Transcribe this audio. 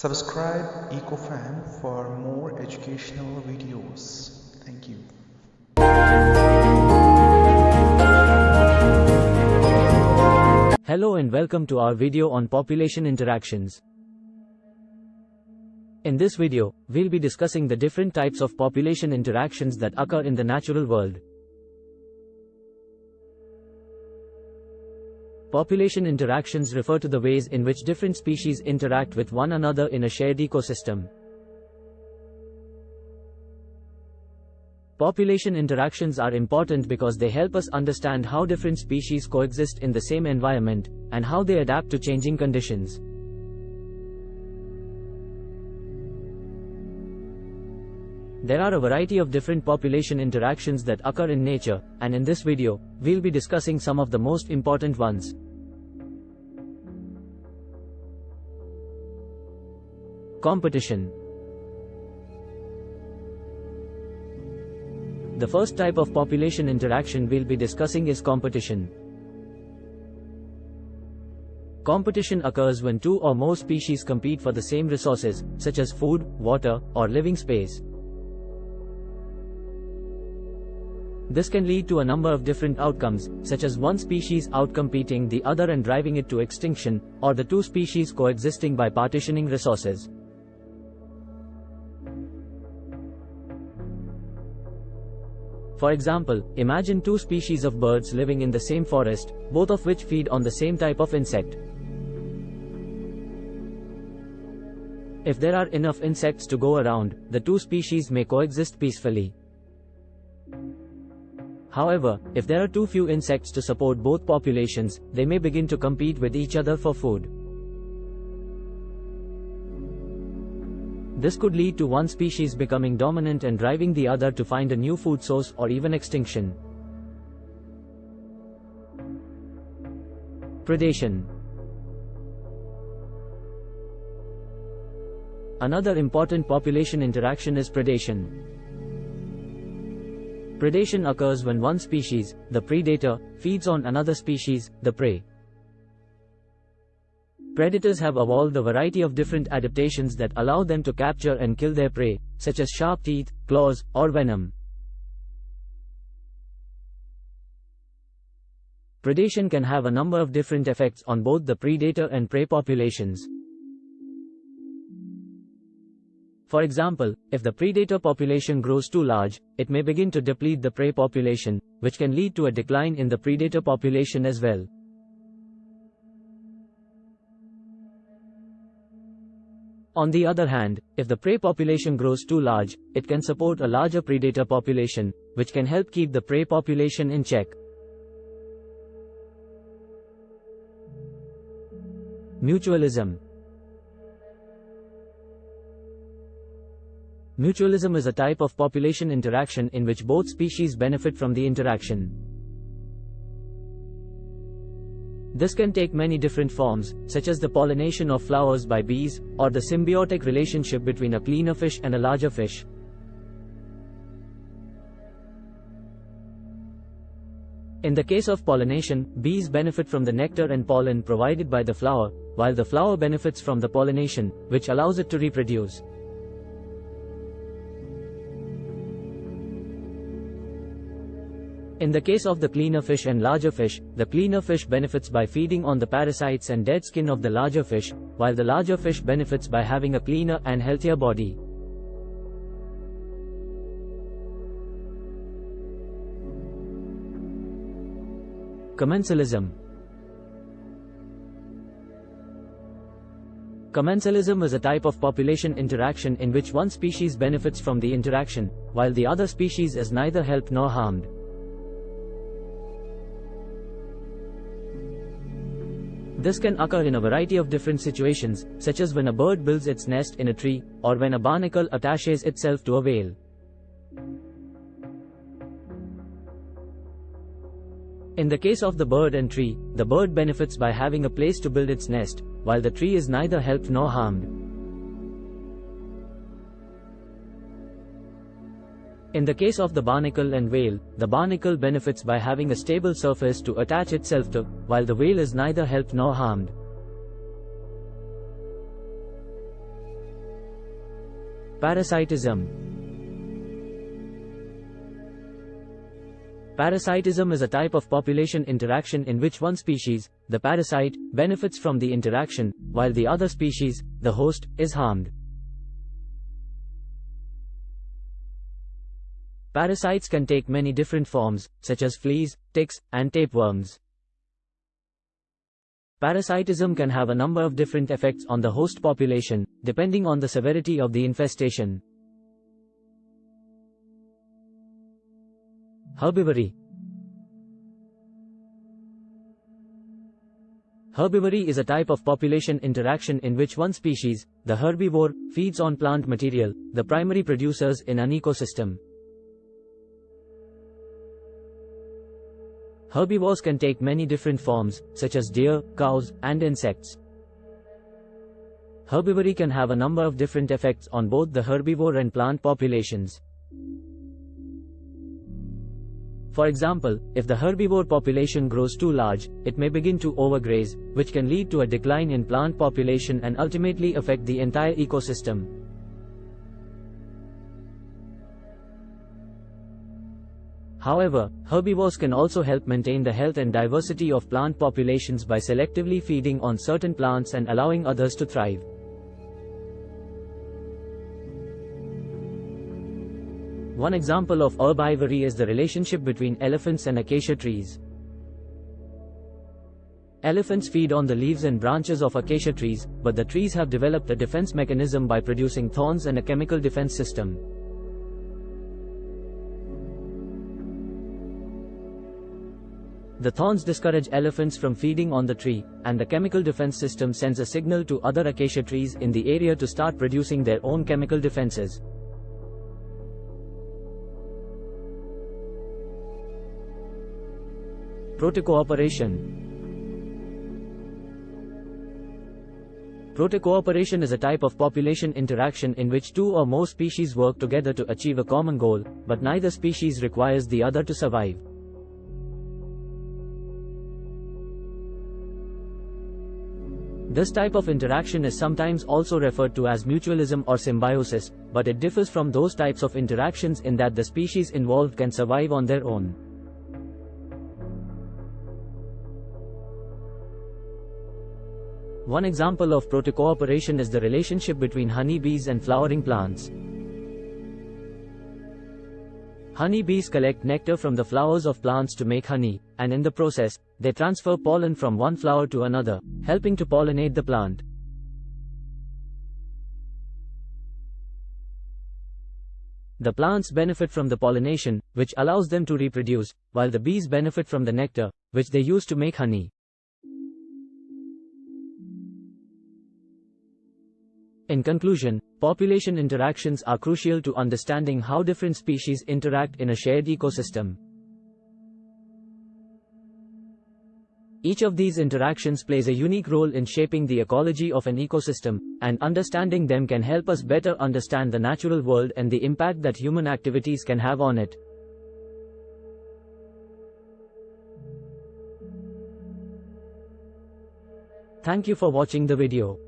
Subscribe EcoFan for more educational videos. Thank you. Hello and welcome to our video on population interactions. In this video, we'll be discussing the different types of population interactions that occur in the natural world. Population interactions refer to the ways in which different species interact with one another in a shared ecosystem. Population interactions are important because they help us understand how different species coexist in the same environment, and how they adapt to changing conditions. There are a variety of different population interactions that occur in nature, and in this video, we'll be discussing some of the most important ones. Competition The first type of population interaction we'll be discussing is competition. Competition occurs when two or more species compete for the same resources, such as food, water, or living space. This can lead to a number of different outcomes, such as one species outcompeting the other and driving it to extinction, or the two species coexisting by partitioning resources. For example, imagine two species of birds living in the same forest, both of which feed on the same type of insect. If there are enough insects to go around, the two species may coexist peacefully. However, if there are too few insects to support both populations, they may begin to compete with each other for food. This could lead to one species becoming dominant and driving the other to find a new food source or even extinction. Predation Another important population interaction is predation. Predation occurs when one species, the predator, feeds on another species, the prey. Predators have evolved a variety of different adaptations that allow them to capture and kill their prey, such as sharp teeth, claws, or venom. Predation can have a number of different effects on both the predator and prey populations. For example, if the predator population grows too large, it may begin to deplete the prey population, which can lead to a decline in the predator population as well. On the other hand, if the prey population grows too large, it can support a larger predator population, which can help keep the prey population in check. Mutualism Mutualism is a type of population interaction in which both species benefit from the interaction. This can take many different forms, such as the pollination of flowers by bees, or the symbiotic relationship between a cleaner fish and a larger fish. In the case of pollination, bees benefit from the nectar and pollen provided by the flower, while the flower benefits from the pollination, which allows it to reproduce. In the case of the cleaner fish and larger fish, the cleaner fish benefits by feeding on the parasites and dead skin of the larger fish, while the larger fish benefits by having a cleaner and healthier body. Commensalism Commensalism is a type of population interaction in which one species benefits from the interaction, while the other species is neither helped nor harmed. This can occur in a variety of different situations, such as when a bird builds its nest in a tree, or when a barnacle attaches itself to a whale. In the case of the bird and tree, the bird benefits by having a place to build its nest, while the tree is neither helped nor harmed. In the case of the barnacle and whale, the barnacle benefits by having a stable surface to attach itself to, while the whale is neither helped nor harmed. Parasitism Parasitism is a type of population interaction in which one species, the parasite, benefits from the interaction, while the other species, the host, is harmed. Parasites can take many different forms, such as fleas, ticks, and tapeworms. Parasitism can have a number of different effects on the host population, depending on the severity of the infestation. Herbivory Herbivory is a type of population interaction in which one species, the herbivore, feeds on plant material, the primary producers in an ecosystem. Herbivores can take many different forms, such as deer, cows, and insects. Herbivory can have a number of different effects on both the herbivore and plant populations. For example, if the herbivore population grows too large, it may begin to overgraze, which can lead to a decline in plant population and ultimately affect the entire ecosystem. However, herbivores can also help maintain the health and diversity of plant populations by selectively feeding on certain plants and allowing others to thrive. One example of herbivory is the relationship between elephants and acacia trees. Elephants feed on the leaves and branches of acacia trees, but the trees have developed a defense mechanism by producing thorns and a chemical defense system. The thorns discourage elephants from feeding on the tree, and the chemical defense system sends a signal to other acacia trees in the area to start producing their own chemical defenses. Protocooperation Protocooperation is a type of population interaction in which two or more species work together to achieve a common goal, but neither species requires the other to survive. This type of interaction is sometimes also referred to as mutualism or symbiosis, but it differs from those types of interactions in that the species involved can survive on their own. One example of protocooperation is the relationship between honeybees and flowering plants. Honeybees collect nectar from the flowers of plants to make honey, and in the process, they transfer pollen from one flower to another, helping to pollinate the plant. The plants benefit from the pollination, which allows them to reproduce, while the bees benefit from the nectar, which they use to make honey. In conclusion, population interactions are crucial to understanding how different species interact in a shared ecosystem. Each of these interactions plays a unique role in shaping the ecology of an ecosystem, and understanding them can help us better understand the natural world and the impact that human activities can have on it. Thank you for watching the video.